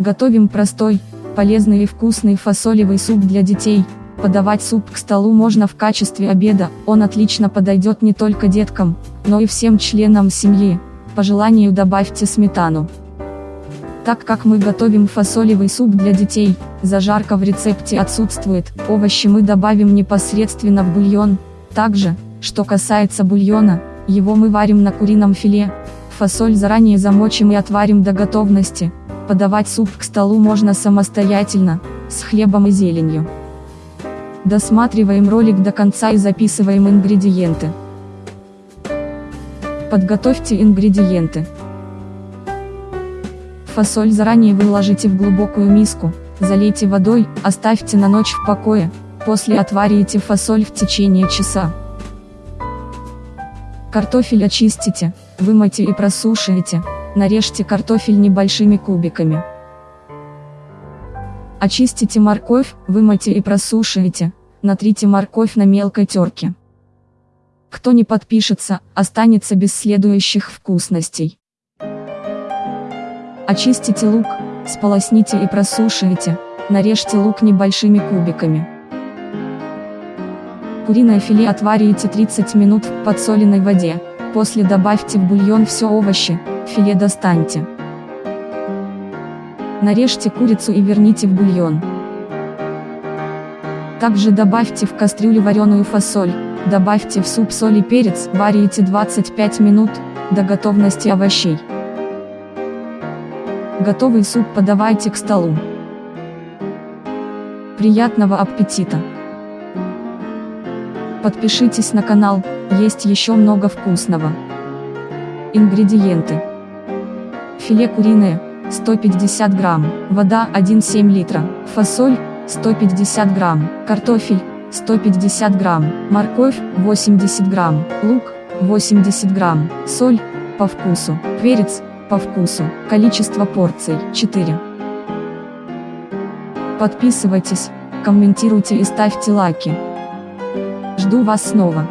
Готовим простой, полезный и вкусный фасолевый суп для детей. Подавать суп к столу можно в качестве обеда, он отлично подойдет не только деткам, но и всем членам семьи. По желанию добавьте сметану. Так как мы готовим фасолевый суп для детей, зажарка в рецепте отсутствует, овощи мы добавим непосредственно в бульон. Также, что касается бульона, его мы варим на курином филе. Фасоль заранее замочим и отварим до готовности. Подавать суп к столу можно самостоятельно, с хлебом и зеленью. Досматриваем ролик до конца и записываем ингредиенты. Подготовьте ингредиенты. Фасоль заранее выложите в глубокую миску, залейте водой, оставьте на ночь в покое, после отварите фасоль в течение часа. Картофель очистите, вымойте и просушите, нарежьте картофель небольшими кубиками. Очистите морковь, вымойте и просушите, натрите морковь на мелкой терке. Кто не подпишется, останется без следующих вкусностей. Очистите лук, сполосните и просушите, нарежьте лук небольшими кубиками. Куриное филе отварите 30 минут в подсоленной воде, после добавьте в бульон все овощи, филе достаньте. Нарежьте курицу и верните в бульон. Также добавьте в кастрюлю вареную фасоль, добавьте в суп соль и перец, варите 25 минут, до готовности овощей. Готовый суп подавайте к столу. Приятного аппетита! Подпишитесь на канал, есть еще много вкусного. Ингредиенты. Филе куриное, 150 грамм, вода 1,7 литра, фасоль, 150 грамм, картофель, 150 грамм, морковь, 80 грамм, лук, 80 грамм, соль, по вкусу, перец, по вкусу. Количество порций 4. Подписывайтесь, комментируйте и ставьте лайки. Жду вас снова.